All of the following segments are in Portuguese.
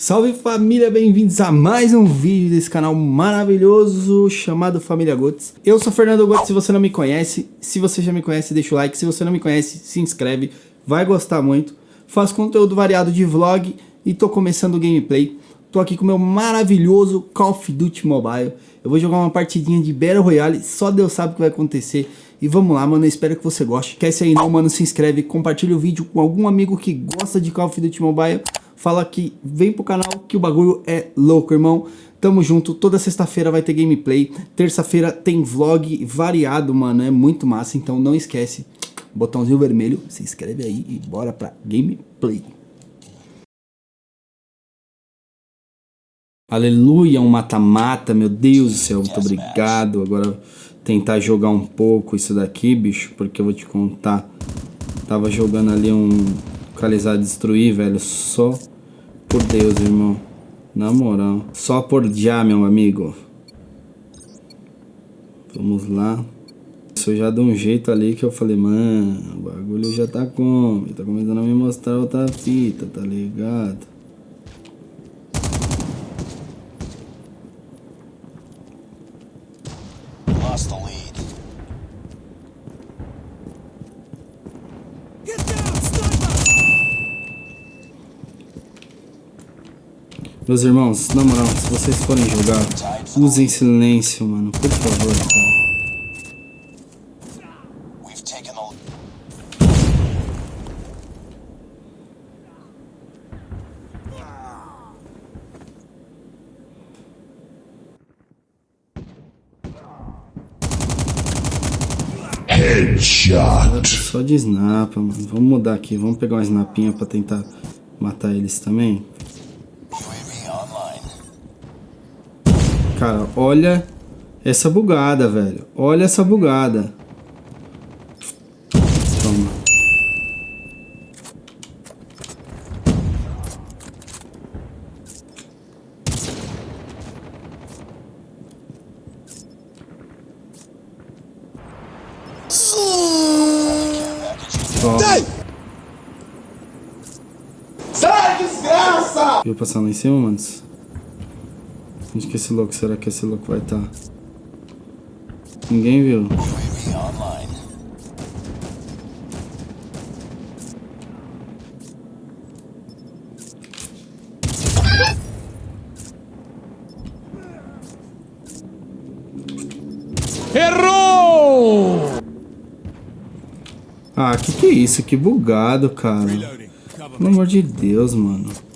Salve família, bem-vindos a mais um vídeo desse canal maravilhoso chamado Família Gotes. Eu sou Fernando Gotes, se você não me conhece, se você já me conhece, deixa o like, se você não me conhece, se inscreve, vai gostar muito. Faço conteúdo variado de vlog e tô começando o gameplay. Tô aqui com o meu maravilhoso Call of Duty Mobile. Eu vou jogar uma partidinha de Battle Royale, só Deus sabe o que vai acontecer. E vamos lá, mano, eu espero que você goste. Quer ser aí não, mano, se inscreve, compartilha o vídeo com algum amigo que gosta de Call of Duty Mobile fala que vem pro canal que o bagulho é louco, irmão. Tamo junto, toda sexta-feira vai ter gameplay, terça-feira tem vlog variado, mano, é muito massa, então não esquece, botãozinho vermelho, se inscreve aí e bora pra gameplay. Aleluia, um mata-mata, meu Deus do céu, muito obrigado. Agora tentar jogar um pouco isso daqui, bicho, porque eu vou te contar. Tava jogando ali um localizar destruir, velho, só por Deus, irmão. Na moral. Só por já, meu amigo. Vamos lá. Isso já de um jeito ali que eu falei, mano, o bagulho já tá como? Tá começando a me mostrar outra fita, tá ligado? Meus irmãos, na moral, se vocês forem jogar, usem silêncio, mano. Por favor, cara. Headshot. Só de snap, mano. Vamos mudar aqui. Vamos pegar uma snapinha pra tentar matar eles também. Cara, olha essa bugada, velho. Olha essa bugada. Toma. Toma. Sai, desgraça! Viu passando lá em cima, manos? Onde que esse louco, será que esse louco vai estar? Tá? Ninguém viu. Errou! Ah, que que é isso? Que bugado, cara. Pelo amor de Deus, mano.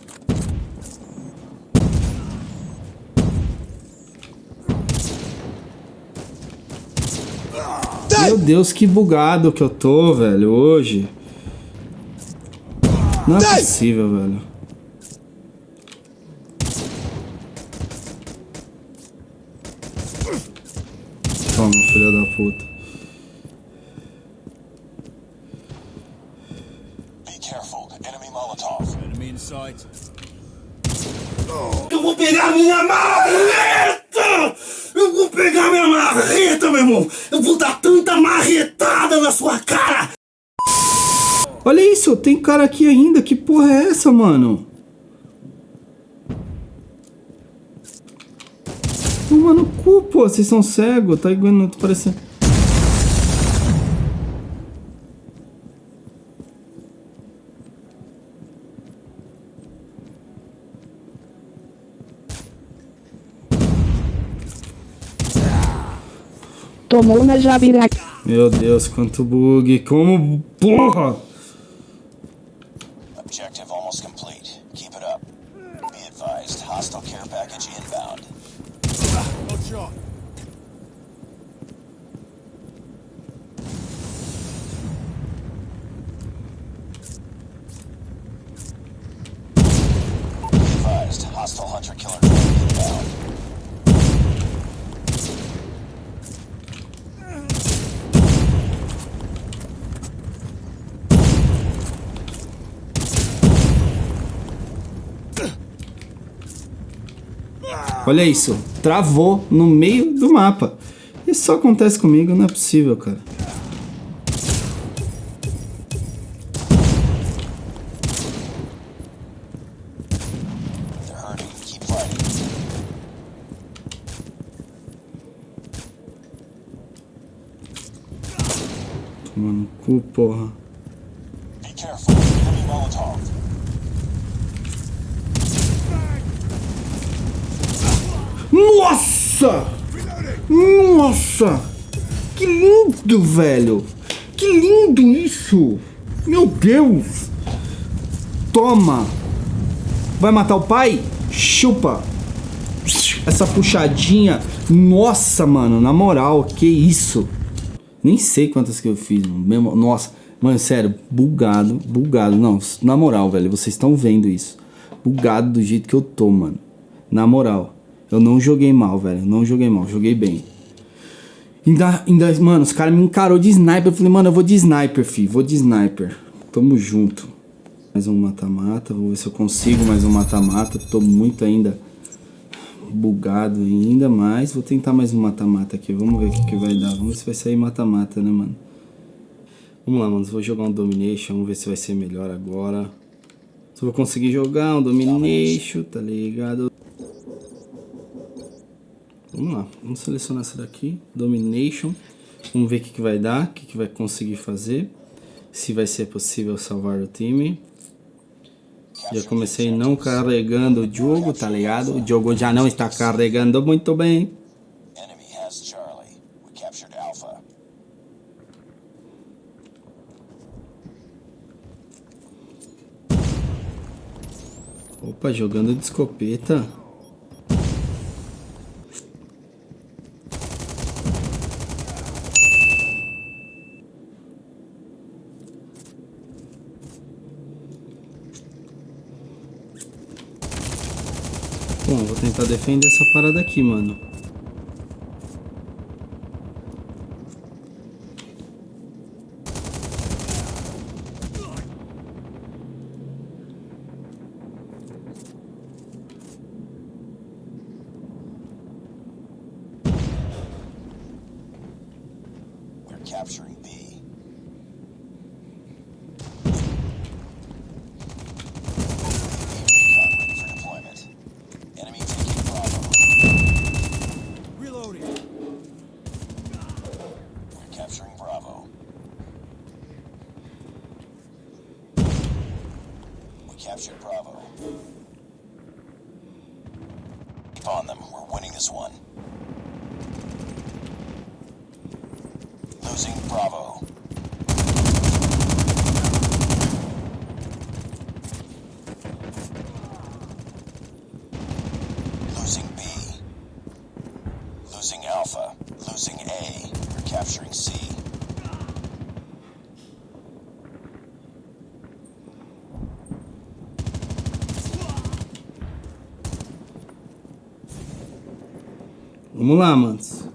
Meu Deus, que bugado que eu tô, velho, hoje. Não é possível, velho. Toma, filha da puta. Eu vou pegar minha marreta! Pegar minha marreta, meu irmão! Eu vou dar tanta marretada na sua cara! Olha isso, tem cara aqui ainda. Que porra é essa, mano? Mano, cu, pô. Vocês são cegos. Tá igual, parecendo... Tomou na Jabiraca. Meu Deus, quanto bug. Como porra! Objective almost complete. Keep it up. Be advised, hostile care package inbound. Shot. Be advised, hostile hunter killer inbound. Olha isso, travou no meio do mapa. Isso só acontece comigo, não é possível, cara. Tomando cu, porra. Nossa! Nossa! Que lindo, velho! Que lindo isso! Meu Deus! Toma! Vai matar o pai? Chupa! Essa puxadinha. Nossa, mano, na moral, que isso? Nem sei quantas que eu fiz, mano. Nossa, mano, sério, bugado, bugado. Não, na moral, velho, vocês estão vendo isso. Bugado do jeito que eu tô, mano. Na moral, eu não joguei mal, velho. eu Não joguei mal, joguei bem. Ainda, ainda mano, os caras me encarou de sniper. Eu falei, mano, eu vou de sniper, fi. Vou de sniper. Tamo junto. Mais um mata-mata. Vou ver se eu consigo mais um mata-mata. Tô muito ainda bugado ainda mais. Vou tentar mais um mata-mata aqui. Vamos ver o que, que vai dar. Vamos ver se vai sair mata-mata, né, mano? Vamos lá, mano. Vou jogar um Domination. Vamos ver se vai ser melhor agora. Se eu vou conseguir jogar um Domination, tá ligado? Vamos lá, vamos selecionar essa daqui, Domination. Vamos ver o que, que vai dar, o que, que vai conseguir fazer. Se vai ser possível salvar o time. Já comecei não carregando o jogo, tá ligado? O jogo já não está carregando muito bem. Opa, jogando de escopeta. Bom, defender essa parada aqui, mano. Losing Bravo. Losing B. Losing Alpha. Losing A. We're capturing C. Vamos lá, manos.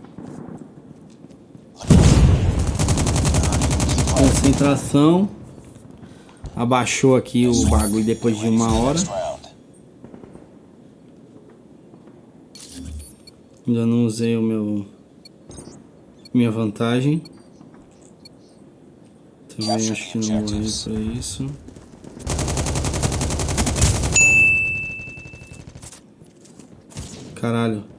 Concentração. Abaixou aqui o bagulho depois de uma hora. Ainda não usei o meu minha vantagem. Também acho que não morri pra isso. Caralho.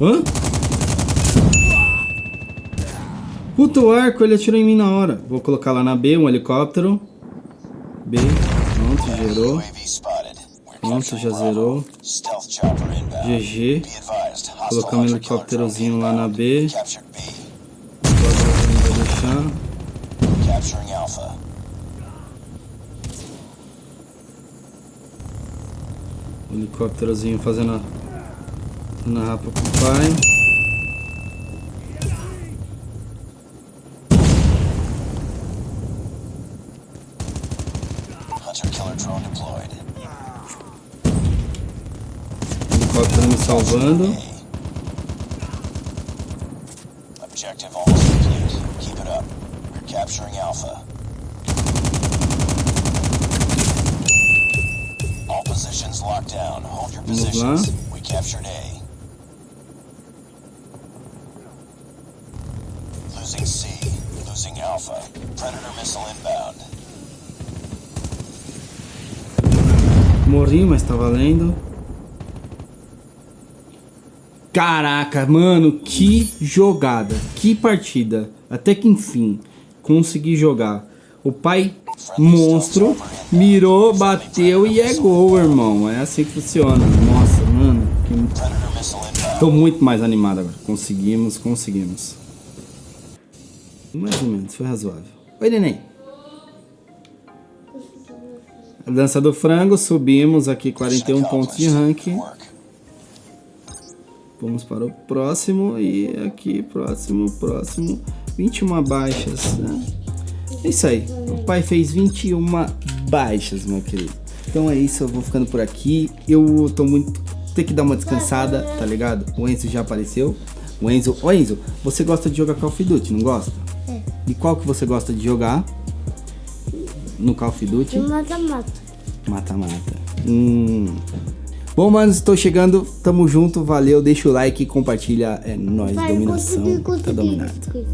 Hã? Puta, o arco, ele atirou em mim na hora. Vou colocar lá na B, um helicóptero. B, pronto, gerou. Pronto, já zerou. GG. Colocar um helicópterozinho lá na. B. Vou deixar. Helicópterozinho fazendo a, fazendo a rapa pro pai. Hunter-killer drone deployed. Helicóptero me salvando. Objective almost complete. Keep it up. We're capturing Alpha. All positions locked down. Hold your positions. We captured A. Alpha. Predator missile inbound. Morri, mas tá valendo. Caraca, mano, que jogada, que partida. Até que enfim, consegui jogar. O pai monstro mirou, bateu e é gol, irmão. É assim que funciona. Nossa, mano, que... Tô muito mais animado agora. Conseguimos, conseguimos. Mais ou menos, foi razoável. Oi, neném. Dança do frango, subimos aqui 41 pontos de ranking. Vamos para o próximo e aqui, próximo, próximo. 21 baixas, né? É isso aí. O pai fez 21 baixas, meu querido. Então é isso, eu vou ficando por aqui. Eu tô muito. Tem que dar uma descansada, tá ligado? O Enzo já apareceu. O Enzo. Ô Enzo, você gosta de jogar Call of Duty, não gosta? E qual que você gosta de jogar? No Call of Duty? Mata-mata. Mata-mata. Hum. Bom, manos, estou chegando. Tamo junto. Valeu. Deixa o like e compartilha. É nóis, Vai, dominação. consegui, Tá consegui, dominado. consegui.